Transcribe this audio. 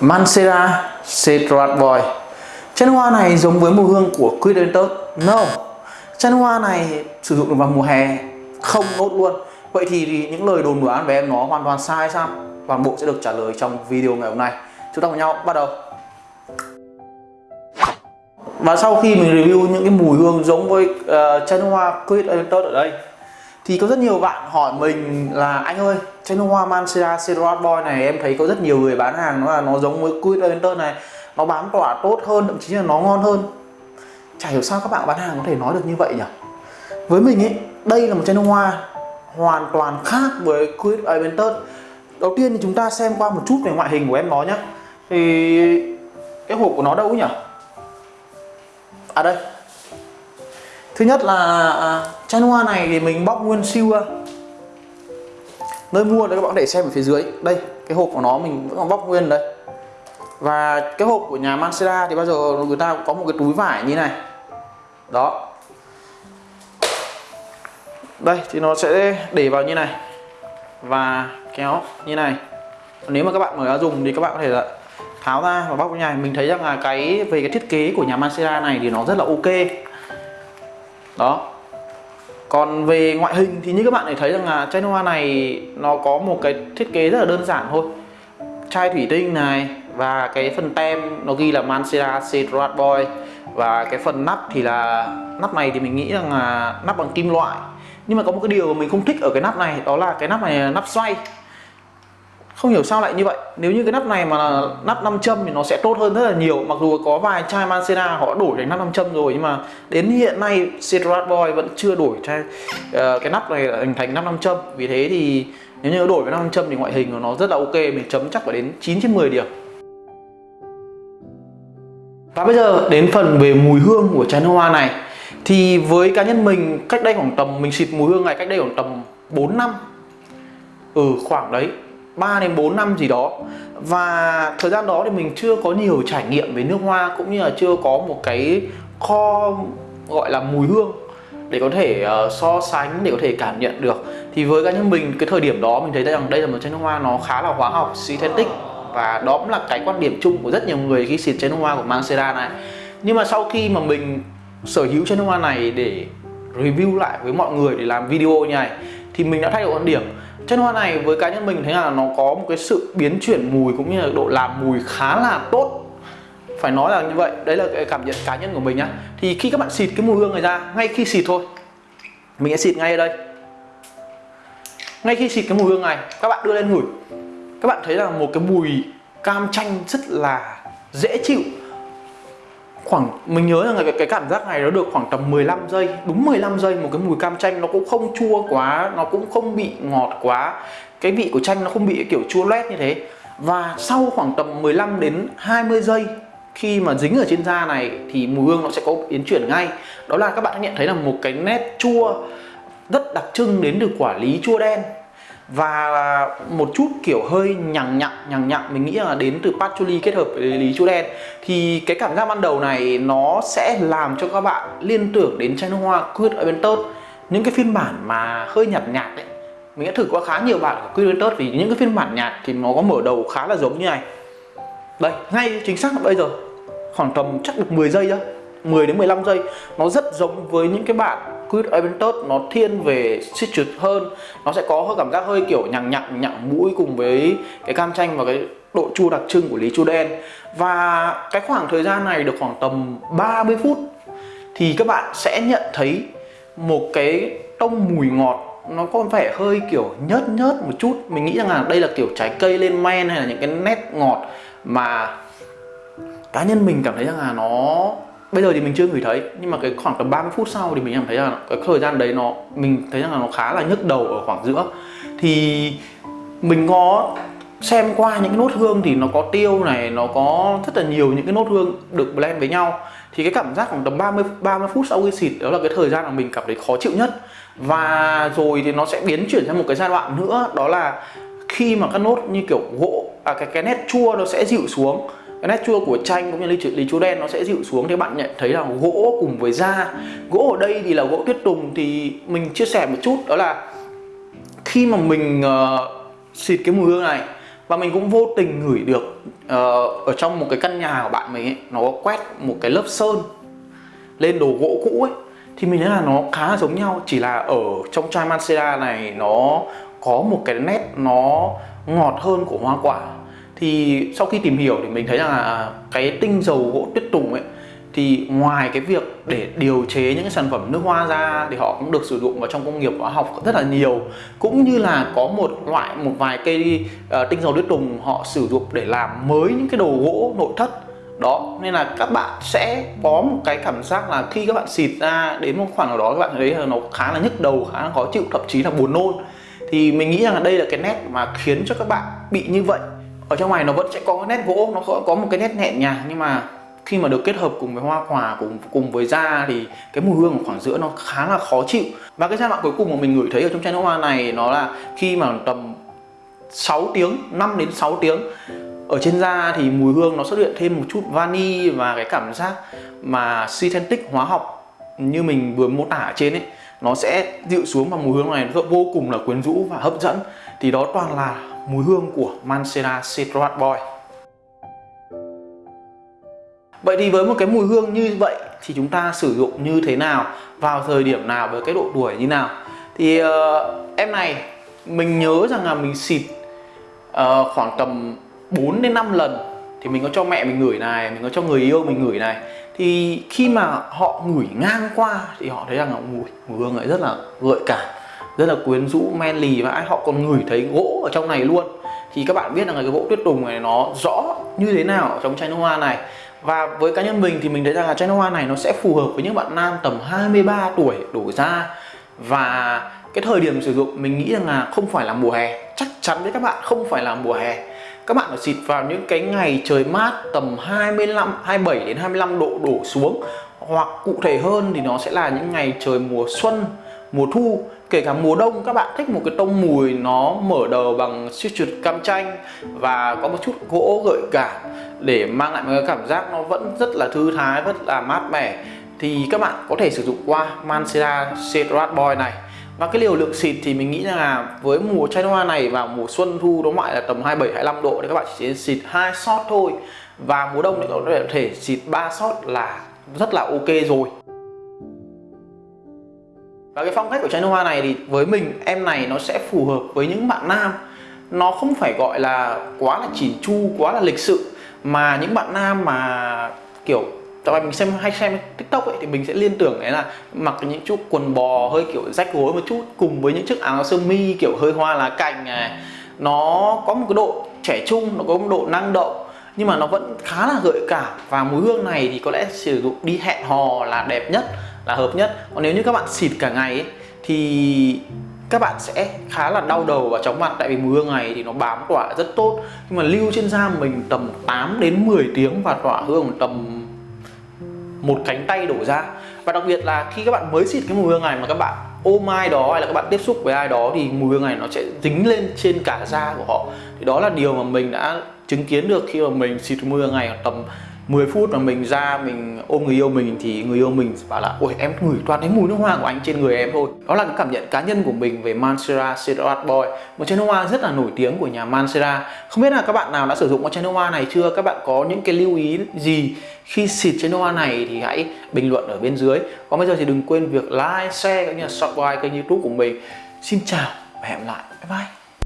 Mancera Cetratvoy Chân hoa này giống với mùi hương của Quid Entus No. Chân hoa này sử dụng được vào mùa hè không nốt luôn. Vậy thì những lời đồn đoán về em nó hoàn toàn sai sao? Toàn bộ sẽ được trả lời trong video ngày hôm nay. Chúng ta cùng nhau bắt đầu. Và sau khi mình review những cái mùi hương giống với ờ, uh, chân hoa Quid Entus ở đây thì có rất nhiều bạn hỏi mình là, anh ơi chai hoa Mancera Cedrat Boy này, em thấy có rất nhiều người bán hàng nó là nó giống với Quid Enter này, nó bán tỏa tốt hơn, thậm chí là nó ngon hơn. Chả hiểu sao các bạn bán hàng có thể nói được như vậy nhỉ? Với mình ấy đây là một chai hoa hoàn toàn khác với Quid Aventus đầu tiên thì chúng ta xem qua một chút về ngoại hình của em nó nhé thì cái hộp của nó đâu nhỉ? À đây thứ nhất là à, chai hoa này thì mình bóc nguyên siêu ra. Nơi mua đấy các bạn để xem ở phía dưới. Đây, cái hộp của nó mình vẫn còn bóc nguyên đây. Và cái hộp của nhà Mancera thì bao giờ người ta có một cái túi vải như này. Đó. Đây, thì nó sẽ để vào như này. Và kéo như này. Nếu mà các bạn mở ra dùng thì các bạn có thể là tháo ra và bóc như này. Mình thấy rằng là cái, về cái thiết kế của nhà Mancera này thì nó rất là ok đó. Còn về ngoại hình thì như các bạn thể thấy rằng là chai hoa này nó có một cái thiết kế rất là đơn giản thôi. Chai thủy tinh này và cái phần tem nó ghi là Mancera Cedrat Boy. Và cái phần nắp thì là, nắp này thì mình nghĩ rằng là nắp bằng kim loại. Nhưng mà có một cái điều mà mình không thích ở cái nắp này, đó là cái nắp này là nắp xoay không hiểu sao lại như vậy. Nếu như cái nắp này mà là nắp 5 châm thì nó sẽ tốt hơn rất là nhiều. Mặc dù có vài chai Mancera họ đổi thành nắp 5 châm rồi nhưng mà đến hiện nay Cedrat Boy vẫn chưa đổi chai uh, cái nắp này thành thành nắp 5 châm. Vì thế thì nếu như đổi với nắp 5 châm thì ngoại hình của nó rất là ok mình chấm chắc phải đến 9 trên 10 điểm. Và bây giờ đến phần về mùi hương của chai nước hoa này. Thì với cá nhân mình cách đây khoảng tầm mình xịt mùi hương này cách đây khoảng tầm 4 năm. Ừ khoảng đấy. 3 đến 4 năm gì đó. Và thời gian đó thì mình chưa có nhiều trải nghiệm về nước hoa cũng như là chưa có một cái kho gọi là mùi hương để có thể uh, so sánh để có thể cảm nhận được. Thì với cá nhân mình cái thời điểm đó mình thấy rằng đây là một chai nước hoa nó khá là hóa học synthetic. Và đó cũng là cái quan điểm chung của rất nhiều người khi xịt chai nước hoa của Mancera này. Nhưng mà sau khi mà mình sở hữu chai nước hoa này để review lại với mọi người để làm video như này thì mình đã thay đổi quan điểm chân hoa này với cá nhân mình thấy là nó có một cái sự biến chuyển mùi cũng như là độ làm mùi khá là tốt. Phải nói là như vậy, đấy là cái cảm nhận cá nhân của mình nhá. Thì khi các bạn xịt cái mùi hương này ra, ngay khi xịt thôi. Mình sẽ xịt ngay ở đây. Ngay khi xịt cái mùi hương này, các bạn đưa lên ngửi. Các bạn thấy là một cái mùi cam chanh rất là dễ chịu khoảng mình nhớ rằng cái, cái cảm giác này nó được khoảng tầm 15 giây đúng 15 giây một cái mùi cam chanh nó cũng không chua quá nó cũng không bị ngọt quá. Cái vị của chanh nó không bị kiểu chua loét như thế. Và sau khoảng tầm 15 đến 20 giây khi mà dính ở trên da này thì mùi hương nó sẽ có biến chuyển ngay. Đó là các bạn nhận thấy là một cái nét chua rất đặc trưng đến từ quả lý chua đen và một chút kiểu hơi nhằng nhặng nhằng nhặng mình nghĩ là đến từ patchouli kết hợp với lý chú đen. Thì cái cảm giác ban đầu này nó sẽ làm cho các bạn liên tưởng đến chai nước hoa Quid Aventus những cái phiên bản mà hơi nhạt nhạt đấy mình đã thử qua khá nhiều bạn của Quid Aventus vì những cái phiên bản nhạt thì nó có mở đầu khá là giống như này. Đây, ngay chính xác bây giờ, khoảng tầm chắc được 10 giây thôi 10 đến 15 giây. Nó rất giống với những cái bạn Quid Aventus nó thiên về citrus hơn. Nó sẽ có hơi cảm giác hơi kiểu nhằng nhặng nhặng mũi cùng với cái cam chanh và cái độ chua đặc trưng của lý chua đen. Và cái khoảng thời gian này được khoảng tầm 30 phút thì các bạn sẽ nhận thấy một cái tông mùi ngọt nó có vẻ hơi kiểu nhớt nhớt một chút. Mình nghĩ rằng là đây là kiểu trái cây lên men hay là những cái nét ngọt mà cá nhân mình cảm thấy rằng là nó bây giờ thì mình chưa ngửi thấy, nhưng mà cái khoảng tầm 30 phút sau thì mình cảm thấy là cái thời gian đấy nó, mình thấy rằng là nó khá là nhức đầu ở khoảng giữa. Thì mình có xem qua những cái nốt hương thì nó có tiêu này, nó có rất là nhiều những cái nốt hương được blend với nhau. Thì cái cảm giác khoảng tầm 30 30 phút sau khi xịt, đó là cái thời gian mà mình cảm thấy khó chịu nhất. Và rồi thì nó sẽ biến chuyển sang một cái giai đoạn nữa, đó là khi mà các nốt như kiểu gỗ à cái cái nét chua nó sẽ dịu xuống cái nét chua của chanh cũng như lý, lý chua đen nó sẽ dịu xuống thì bạn nhận thấy là gỗ cùng với da. Gỗ ở đây thì là gỗ tuyết tùng thì mình chia sẻ một chút đó là khi mà mình uh, xịt cái mùi hương này và mình cũng vô tình ngửi được uh, ở trong một cái căn nhà của bạn mình ấy nó quét một cái lớp sơn lên đồ gỗ cũ ấy thì mình thấy là nó khá là giống nhau. Chỉ là ở trong chai Mancera này nó có một cái nét nó ngọt hơn của hoa quả thì sau khi tìm hiểu thì mình thấy rằng là à, cái tinh dầu gỗ tuyết tùng ấy thì ngoài cái việc để điều chế những cái sản phẩm nước hoa ra thì họ cũng được sử dụng vào trong công nghiệp hóa học rất là nhiều. Cũng như là có một loại một vài cây uh, tinh dầu tuyết tùng họ sử dụng để làm mới những cái đồ gỗ nội thất. Đó nên là các bạn sẽ có một cái cảm giác là khi các bạn xịt ra đến một khoảng nào đó các bạn thấy là nó khá là nhức đầu khá là khó chịu thậm chí là buồn nôn. Thì mình nghĩ rằng là đây là cái nét mà khiến cho các bạn bị như vậy ở trong này nó vẫn sẽ có cái nét gỗ, nó có một cái nét nhẹ nhàng, nhưng mà khi mà được kết hợp cùng với hoa quả, cùng cùng với da thì cái mùi hương ở khoảng giữa nó khá là khó chịu. Và cái giai đoạn cuối cùng mà mình ngửi thấy ở trong chai nước hoa này nó là khi mà tầm 6 tiếng 5 đến 6 tiếng, ở trên da thì mùi hương nó xuất hiện thêm một chút vani và cái cảm giác mà synthetic hóa học như mình vừa mô tả ở trên ấy, nó sẽ dịu xuống và mùi hương này nó vô cùng là quyến rũ và hấp dẫn. Thì đó toàn là mùi hương của Mancera Citrus Boy. Vậy thì với một cái mùi hương như vậy thì chúng ta sử dụng như thế nào vào thời điểm nào với cái độ tuổi như nào? Thì uh, em này mình nhớ rằng là mình xịt uh, khoảng tầm 4 đến 5 lần. Thì mình có cho mẹ mình ngửi này mình có cho người yêu mình ngửi này. Thì khi mà họ ngửi ngang qua thì họ thấy rằng là mùi mùi hương ấy rất là gợi cảm rất là quyến rũ, men lì và họ còn ngửi thấy gỗ ở trong này luôn. Thì các bạn biết rằng là cái gỗ tuyết tùng này nó rõ như thế nào ở trong chai nước hoa này. Và với cá nhân mình thì mình thấy rằng là chai nước hoa này nó sẽ phù hợp với những bạn nam tầm 23 tuổi đổ ra. Và cái thời điểm sử dụng, mình nghĩ rằng là không phải là mùa hè. Chắc chắn với các bạn, không phải là mùa hè. Các bạn phải xịt vào những cái ngày trời mát tầm 25 27 đến 25 độ đổ xuống. Hoặc cụ thể hơn thì nó sẽ là những ngày trời mùa xuân, mùa thu kể cả mùa đông, các bạn thích một cái tông mùi nó mở đầu bằng citrus cam chanh và có một chút gỗ gợi cảm để mang lại một cái cảm giác nó vẫn rất là thư thái, rất là mát mẻ, thì các bạn có thể sử dụng qua Mancera Cedrat Boy này. Và cái liều lượng xịt thì mình nghĩ là với mùa chai hoa này vào mùa xuân thu nó ngoại là tầm 27 25 độ thì các bạn chỉ xịt hai shot thôi. Và mùa đông thì có thể xịt 3 shot là rất là ok rồi và cái phong cách của chai nước hoa này thì với mình, em này nó sẽ phù hợp với những bạn nam. Nó không phải gọi là quá là chỉn chu, quá là lịch sự, mà những bạn nam mà, kiểu tại mình xem, hay xem tiktok ấy, thì mình sẽ liên tưởng đấy là mặc những chiếc quần bò hơi, kiểu, rách gối một chút, cùng với những chiếc áo sơ mi, kiểu, hơi hoa lá cành này. Nó có một cái độ trẻ trung, nó có một độ năng động, nhưng mà nó vẫn khá là gợi cảm. Và mùi hương này thì có lẽ sử dụng đi hẹn hò là đẹp nhất là hợp nhất. Còn nếu như các bạn xịt cả ngày ấy, thì các bạn sẽ khá là đau đầu và chóng mặt. Tại vì mùi hương này thì nó bám tỏa rất tốt. Nhưng mà lưu trên da mình tầm 8 đến 10 tiếng và tỏa hương tầm một cánh tay đổ ra. Và đặc biệt là khi các bạn mới xịt cái mùi hương này mà các bạn ôm ai đó hay là các bạn tiếp xúc với ai đó thì mùi hương này nó sẽ dính lên trên cả da của họ. Thì đó là điều mà mình đã chứng kiến được khi mà mình xịt mùi hương này tầm 10 phút mà mình ra mình ôm người yêu mình thì người yêu mình bảo là, ôi, em ngửi toàn thấy mùi nước hoa của anh trên người em thôi. Đó là cái cảm nhận cá nhân của mình về Mancera Citrus Boy. Một chai nước hoa rất là nổi tiếng của nhà Mancera không biết là các bạn nào đã sử dụng con chai nước hoa này chưa? Các bạn có những cái lưu ý gì khi xịt chai nước hoa này thì hãy bình luận ở bên dưới. Còn bây giờ thì đừng quên việc like, share cũng như là subscribe kênh youtube của mình. Xin chào và hẹn lại. Bye bye.